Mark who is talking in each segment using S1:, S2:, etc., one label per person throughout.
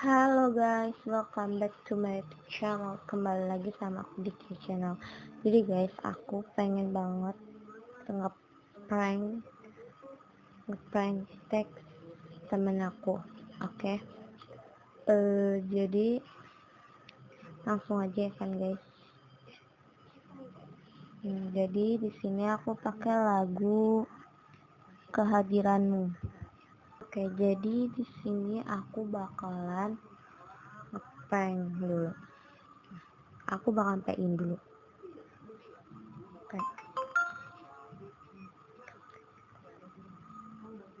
S1: Halo guys, welcome back to my channel. Kembali lagi sama aku di channel. Jadi guys, aku pengen banget Nge-prank Nge-prank teks temen aku Oke? Okay? uh, Jadi Langsung aja ya kan guys? Hmm, Jadi di sini aku pakai lagu Kehadiranmu Oke, jadi di sini aku bakalan ngeprank dulu. Aku bakal pakein dulu. Oke.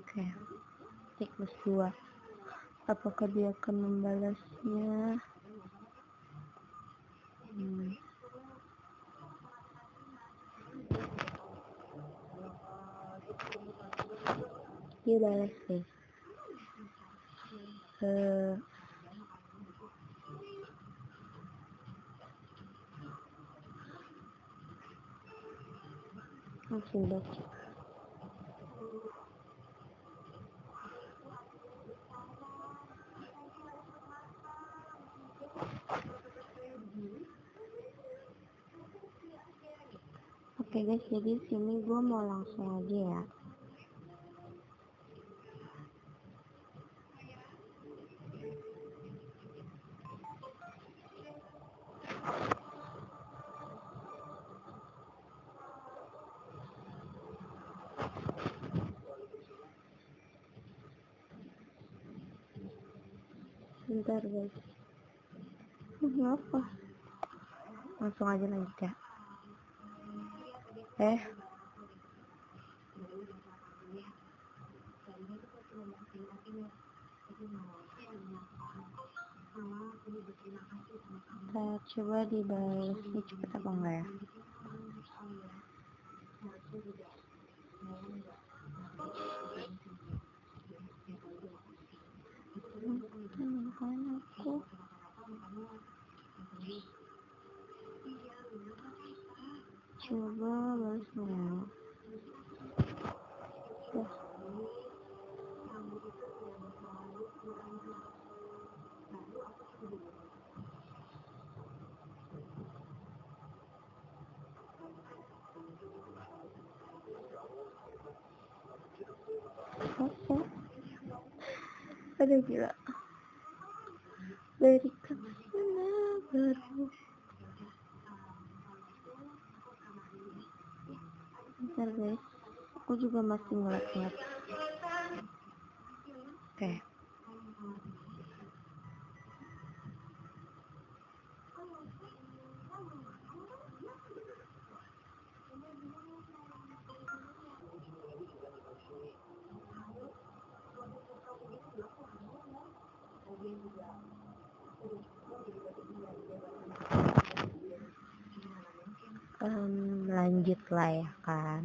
S1: Oke. Tik plus 2. Apakah dia akan membalasnya? Hmm. Dia balas deh. Eh, langsung baca Oke okay guys, jadi sini gue mau langsung aja ya. Bentar guys. Kenapa? Langsung aja lanjut ya. Eh. Kita coba dibalasnya cepet apa enggak ya? Aku coba balasnya apa ada gila dari ke mana baru bentar guys. Aku juga masih ngeliat-ngeliat oke. okay. Lanjut lah ya kan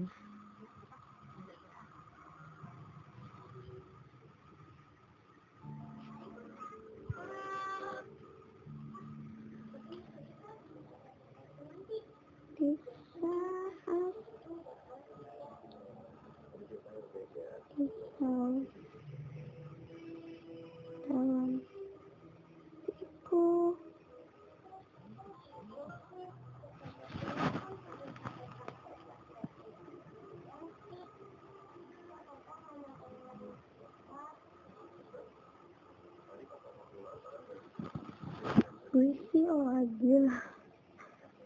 S1: puisi oh gila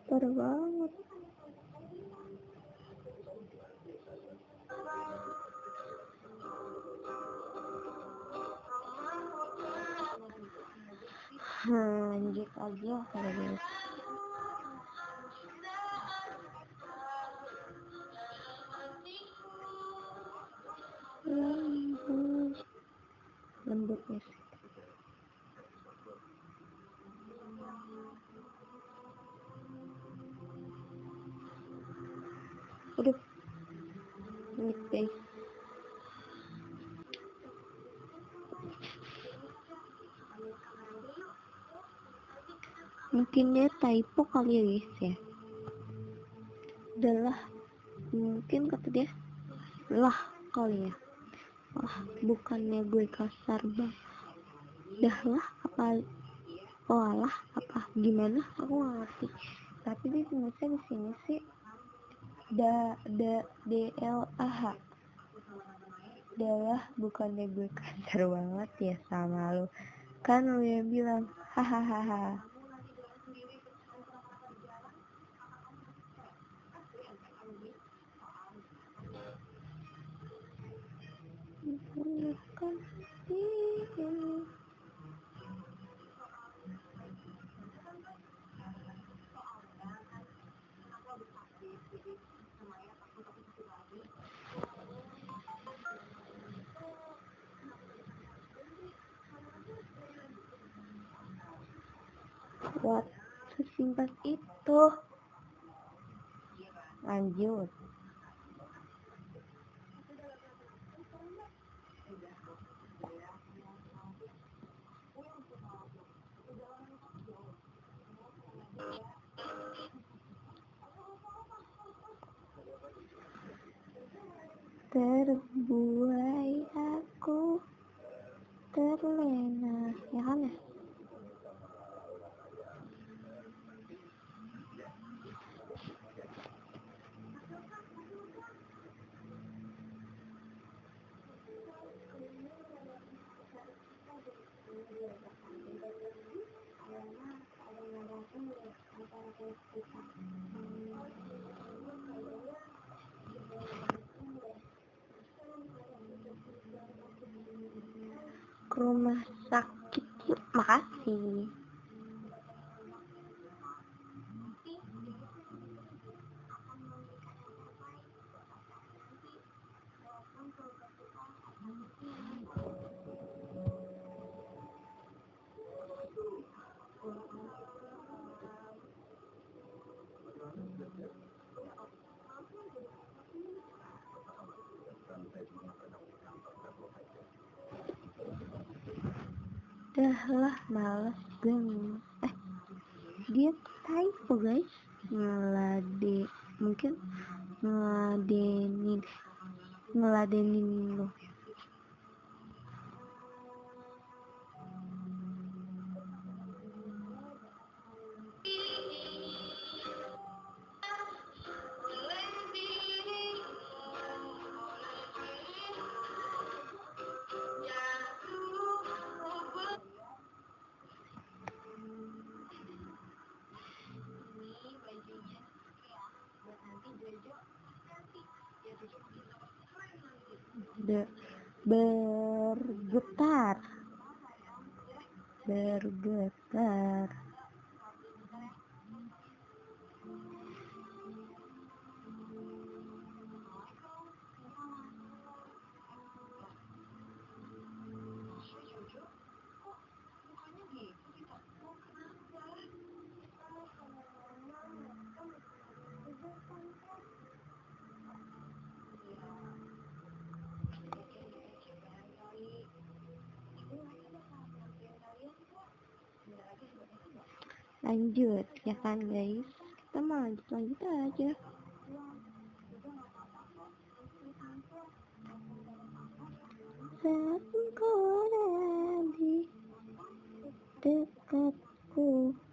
S1: parah banget. Lanjut aja kalau guys lembut ya mungkin dia typo kali ya guys ya. Adalah mungkin kata dia lah kali ya. Wah bukannya gue kasar bang.
S2: Dah lah apa oh alah apa gimana? Aku nggak ngerti. Tapi di tulisnya di sini sih da da d l a h. Adalah bukannya gue kasar banget ya sama lu. Kan lu yang bilang hahaha. Kan sesimpel itu. Lanjut. Terbuai aku terlena ya kan ya ke rumah sakit yuk makasih dah lah males gue eh dia typo guys. Ngelade mungkin ngeladenin ngeladenin lo Be bergetar. Bergetar lanjut ya kan guys kita mau lanjut lanjut aja saat engkau ada di dekatku kenangan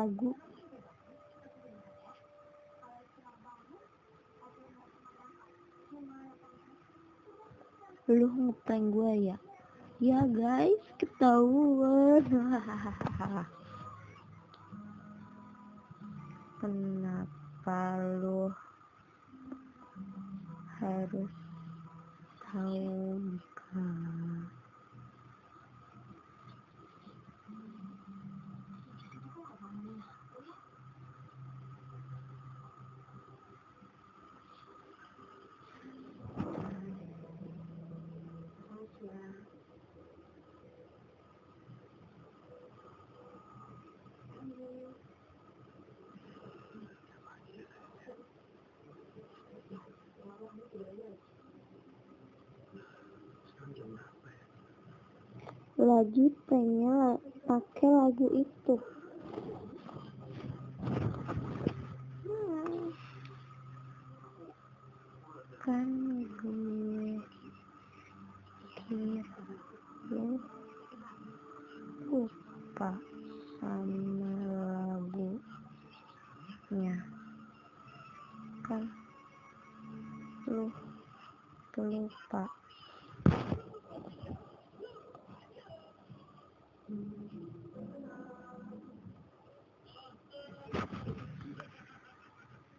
S2: lagu. Lu ngeprank gua ya? Ya guys ketahuan. Kenapa lu harus tahu kan lagi
S1: pranknya pakai lagu itu. Kan gue kira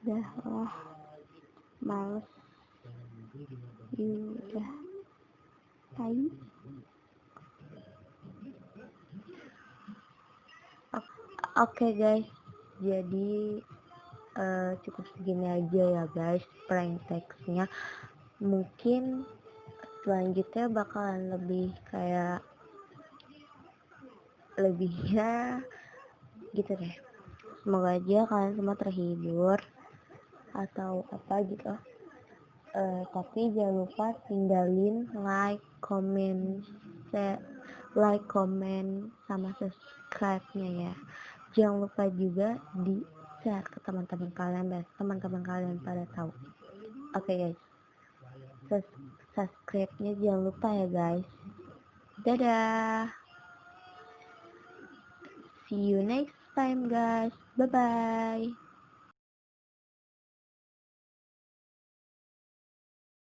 S1: udah lah males udah tai oke guys. Jadi uh, cukup segini aja ya guys prank textnya mungkin selanjutnya bakalan lebih kayak lebihnya gitu deh. Semoga aja kalian semua terhibur atau apa gitu. Uh, tapi jangan lupa tinggalin like comment share like comment sama subscribe nya ya. Jangan lupa juga di share ke teman-teman kalian dan teman-teman kalian pada tahu. Oke okay, guys. Subscribe nya jangan lupa ya guys. Dadah. See you next time guys. Bye bye